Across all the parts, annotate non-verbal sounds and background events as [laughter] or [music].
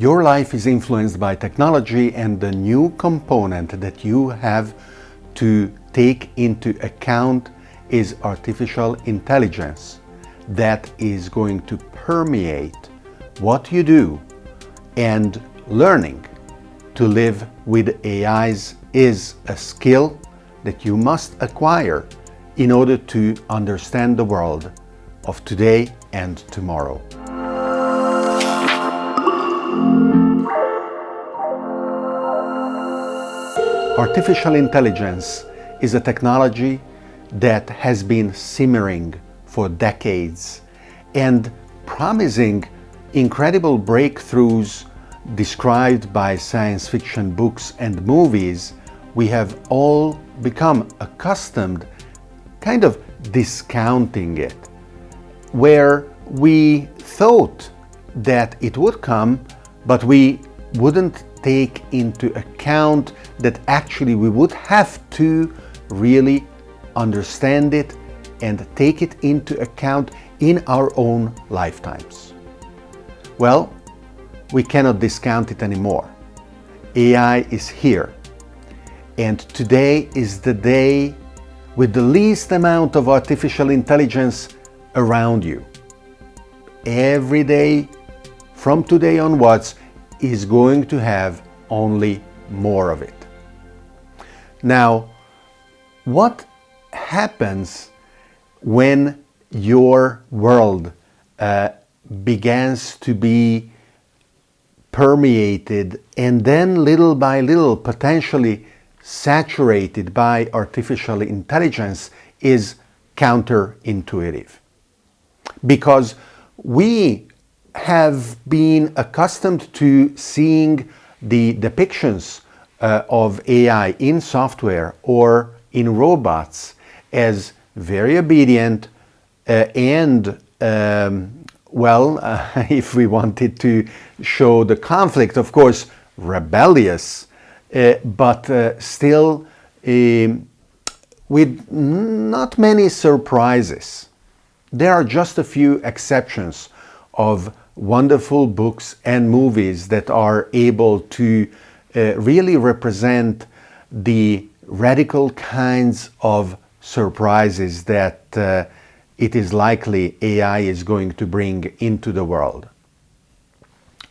Your life is influenced by technology and the new component that you have to take into account is artificial intelligence that is going to permeate what you do and learning to live with AIs is a skill that you must acquire in order to understand the world of today and tomorrow. Artificial intelligence is a technology that has been simmering for decades and promising incredible breakthroughs described by science fiction books and movies, we have all become accustomed kind of discounting it, where we thought that it would come, but we wouldn't take into account that actually we would have to really understand it and take it into account in our own lifetimes. Well, we cannot discount it anymore. AI is here. And today is the day with the least amount of artificial intelligence around you. Every day from today onwards is going to have only more of it. Now, what happens when your world uh, begins to be permeated and then little by little potentially saturated by artificial intelligence is counterintuitive. Because we have been accustomed to seeing the depictions uh, of AI in software or in robots as very obedient uh, and um, well, uh, [laughs] if we wanted to show the conflict, of course, rebellious, uh, but uh, still um, with not many surprises. There are just a few exceptions of wonderful books and movies that are able to uh, really represent the radical kinds of surprises that uh, it is likely AI is going to bring into the world.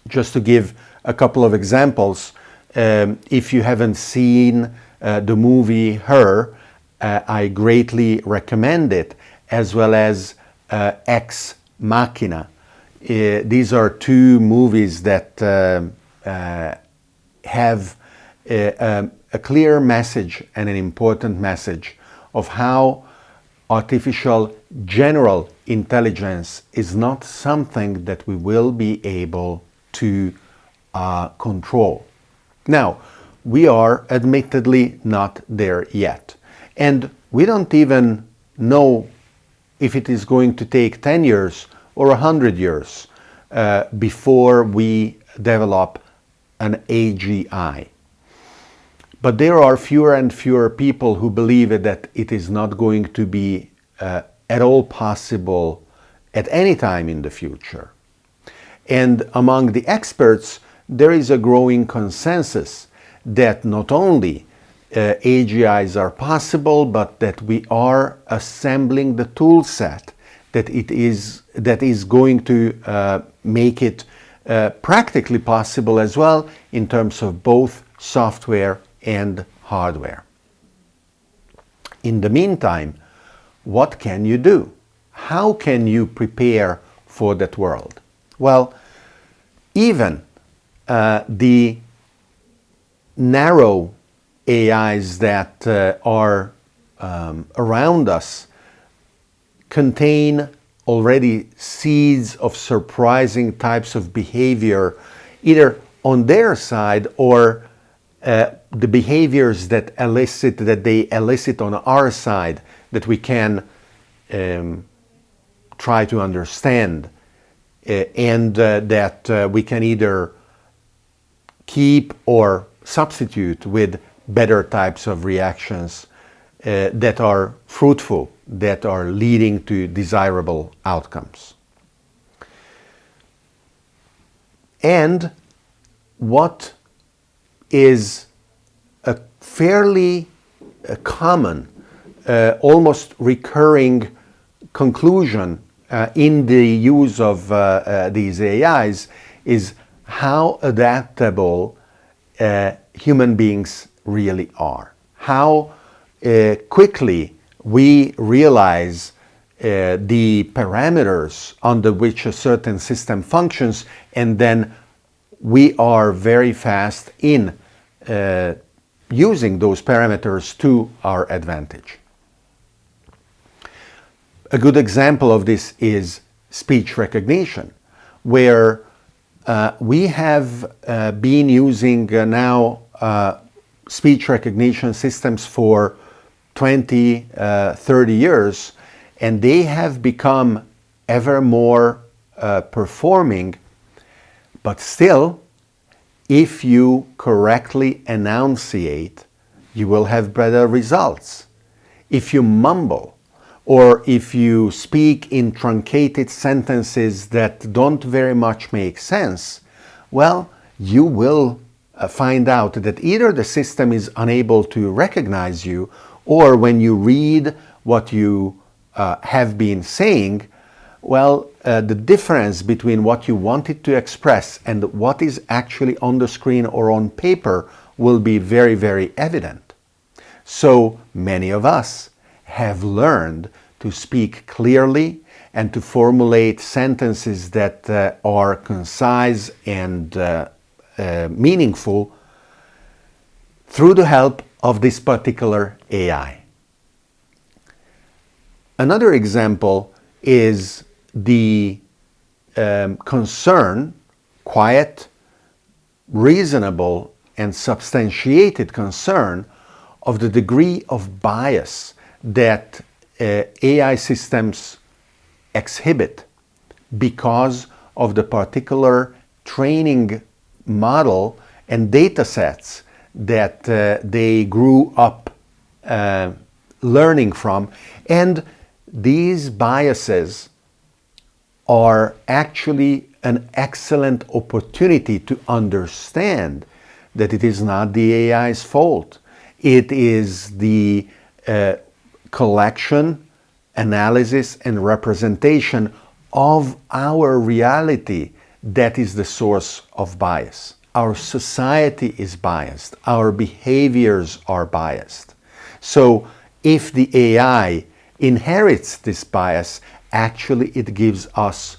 Just to give a couple of examples, um, if you haven't seen uh, the movie Her, uh, I greatly recommend it, as well as uh, Ex Machina. Uh, these are two movies that um, uh, have a, a clear message and an important message of how artificial general intelligence is not something that we will be able to uh, control. Now, we are admittedly not there yet. And we don't even know if it is going to take 10 years or 100 years uh, before we develop an AGI. But there are fewer and fewer people who believe that it is not going to be uh, at all possible at any time in the future. And among the experts, there is a growing consensus that not only uh, AGIs are possible, but that we are assembling the tool set that it is that is going to uh, make it uh, practically possible as well in terms of both software and hardware. In the meantime, what can you do? How can you prepare for that world? Well, even uh, the narrow AIs that uh, are um, around us contain already seeds of surprising types of behavior, either on their side or uh, the behaviors that elicit that they elicit on our side that we can um, try to understand. Uh, and uh, that uh, we can either keep or substitute with better types of reactions uh, that are fruitful, that are leading to desirable outcomes. And what is a fairly common, uh, almost recurring conclusion uh, in the use of uh, uh, these AIs is how adaptable uh, human beings really are. How quickly we realize uh, the parameters under which a certain system functions and then we are very fast in uh, using those parameters to our advantage. A good example of this is speech recognition, where uh, we have uh, been using uh, now uh, speech recognition systems for 20, 30 years, and they have become ever more uh, performing. But still if you correctly enunciate you will have better results. If you mumble or if you speak in truncated sentences that don't very much make sense well you will uh, find out that either the system is unable to recognize you or when you read what you uh, have been saying, well, uh, the difference between what you wanted to express and what is actually on the screen or on paper will be very, very evident. So many of us have learned to speak clearly and to formulate sentences that uh, are concise and uh, uh, meaningful through the help of this particular AI. Another example is the um, concern, quiet, reasonable and substantiated concern of the degree of bias that uh, AI systems exhibit because of the particular training model and data sets that uh, they grew up uh, learning from and these biases are actually an excellent opportunity to understand that it is not the AI's fault. It is the uh, collection, analysis, and representation of our reality that is the source of bias. Our society is biased. Our behaviors are biased. So if the AI inherits this bias, actually it gives us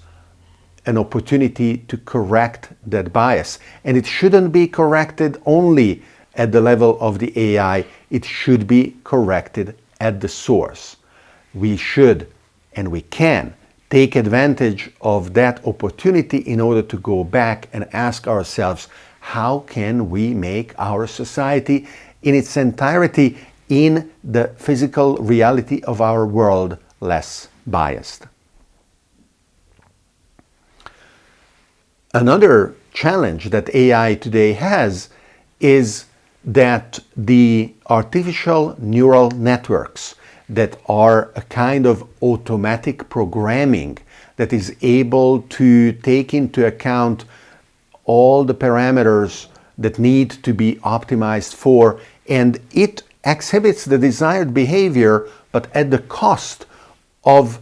an opportunity to correct that bias. And it shouldn't be corrected only at the level of the AI, it should be corrected at the source. We should and we can take advantage of that opportunity in order to go back and ask ourselves, how can we make our society in its entirety in the physical reality of our world less biased. Another challenge that AI today has is that the artificial neural networks that are a kind of automatic programming that is able to take into account all the parameters that need to be optimized for and it exhibits the desired behavior but at the cost of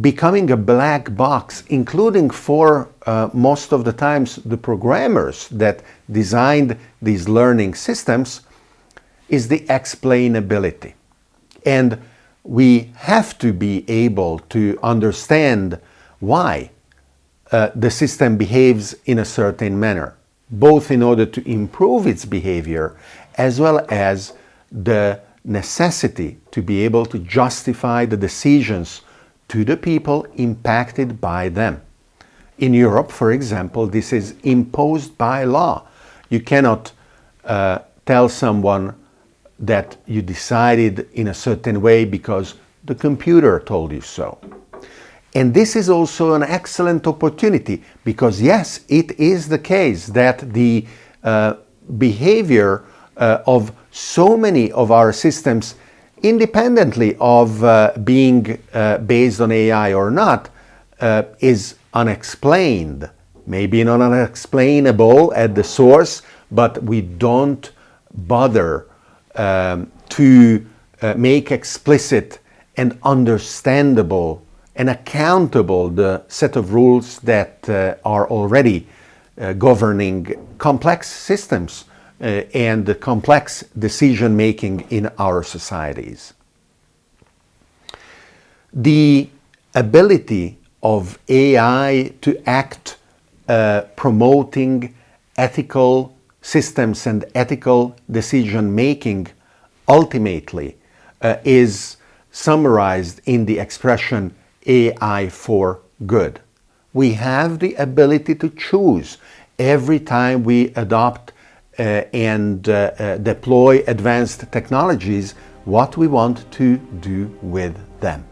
becoming a black box, including for uh, most of the times the programmers that designed these learning systems, is the explainability. And we have to be able to understand why uh, the system behaves in a certain manner, both in order to improve its behavior as well as the necessity to be able to justify the decisions to the people impacted by them. In Europe, for example, this is imposed by law. You cannot uh, tell someone that you decided in a certain way because the computer told you so. And this is also an excellent opportunity because yes, it is the case that the uh, behavior uh, of so many of our systems, independently of uh, being uh, based on AI or not, uh, is unexplained. Maybe not unexplainable at the source, but we don't bother um, to uh, make explicit and understandable and accountable the set of rules that uh, are already uh, governing complex systems uh, and complex decision making in our societies. The ability of AI to act uh, promoting ethical systems and ethical decision making ultimately uh, is summarized in the expression AI for good. We have the ability to choose every time we adopt uh, and uh, uh, deploy advanced technologies what we want to do with them.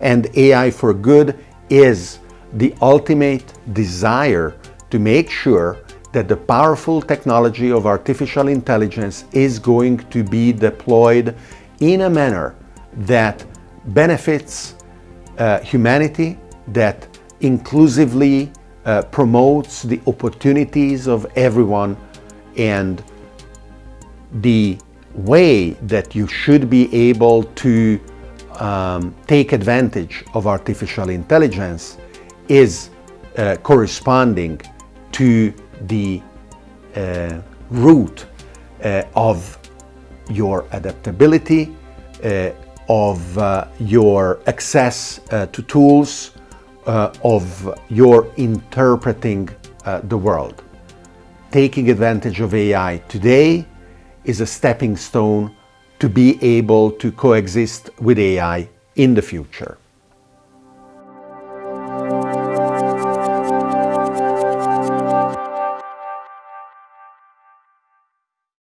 And AI for good is the ultimate desire to make sure that the powerful technology of artificial intelligence is going to be deployed in a manner that benefits uh, humanity, that inclusively uh, promotes the opportunities of everyone and the way that you should be able to um, take advantage of artificial intelligence is uh, corresponding to the uh, root uh, of your adaptability, uh, of uh, your access uh, to tools, of your interpreting the world. Taking advantage of AI today is a stepping stone to be able to coexist with AI in the future.